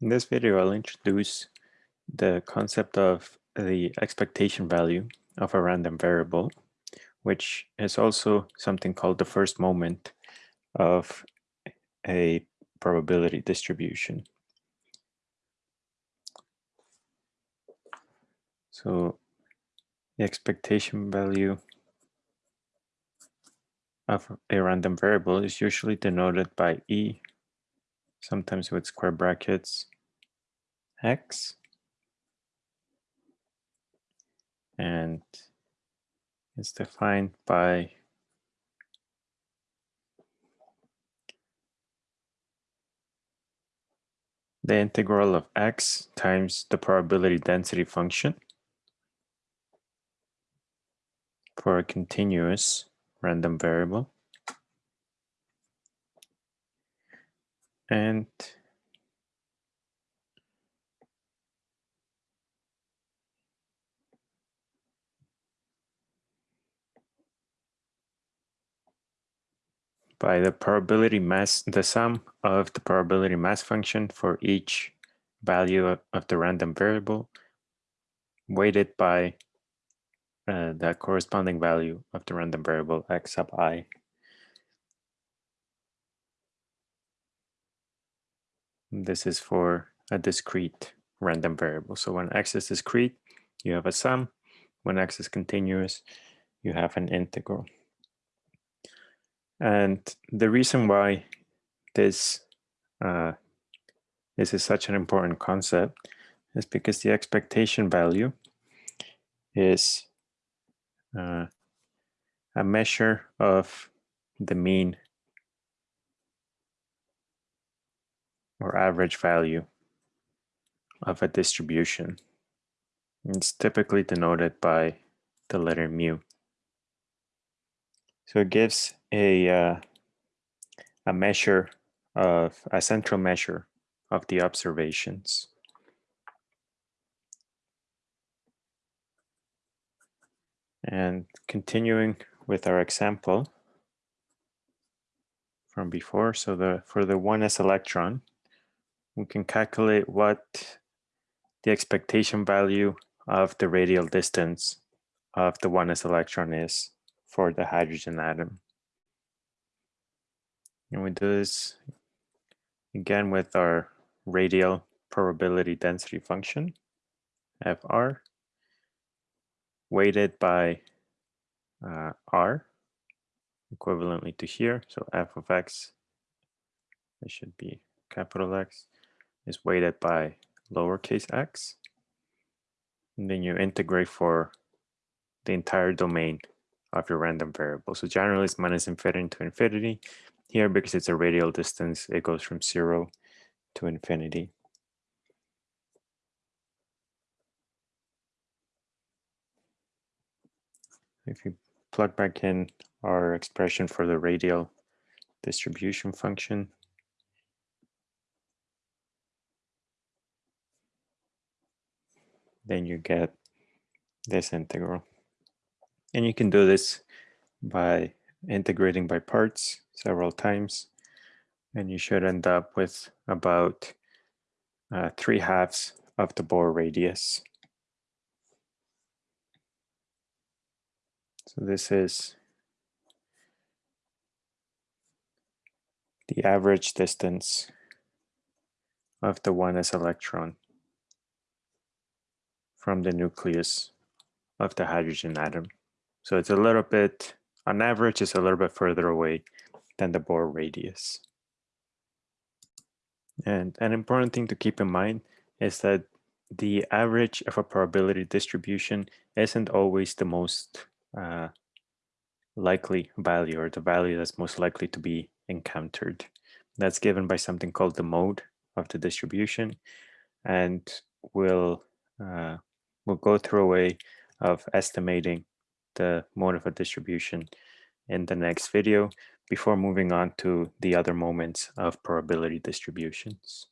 In this video, I'll introduce the concept of the expectation value of a random variable, which is also something called the first moment of a probability distribution. So the expectation value of a random variable is usually denoted by E, sometimes with square brackets, x, and it's defined by the integral of x times the probability density function for a continuous random variable. And by the probability mass, the sum of the probability mass function for each value of, the random variable weighted by uh, the corresponding value of the random variable x sub i. This is for a discrete random variable. So when x is discrete, you have a sum. When x is continuous, you have an integral. And the reason why this uh, this is such an important concept is because the expectation value is uh, a measure of the mean or average value of a distribution. It's typically denoted by the letter mu. So it gives a, uh, a measure of a central measure of the observations. And continuing with our example from before, so the for the 1s electron, we can calculate what the expectation value of the radial distance of the 1s electron is for the hydrogen atom. And we do this again with our radial probability density function, FR, weighted by uh, R, equivalently to here. So f of x, it should be capital X, is weighted by lowercase x. And then you integrate for the entire domain of your random variable. So generally it's minus infinity to infinity. Here, because it's a radial distance, it goes from zero to infinity. If you plug back in our expression for the radial distribution function, then you get this integral. And you can do this by integrating by parts several times. And you should end up with about uh, 3 halves of the Bohr radius. So this is the average distance of the 1s electron from the nucleus of the hydrogen atom. So it's a little bit, on average, it's a little bit further away than the Bohr radius. And an important thing to keep in mind is that the average of a probability distribution isn't always the most uh, likely value or the value that's most likely to be encountered. That's given by something called the mode of the distribution. And we'll, uh, we'll go through a way of estimating the mode of a distribution in the next video before moving on to the other moments of probability distributions.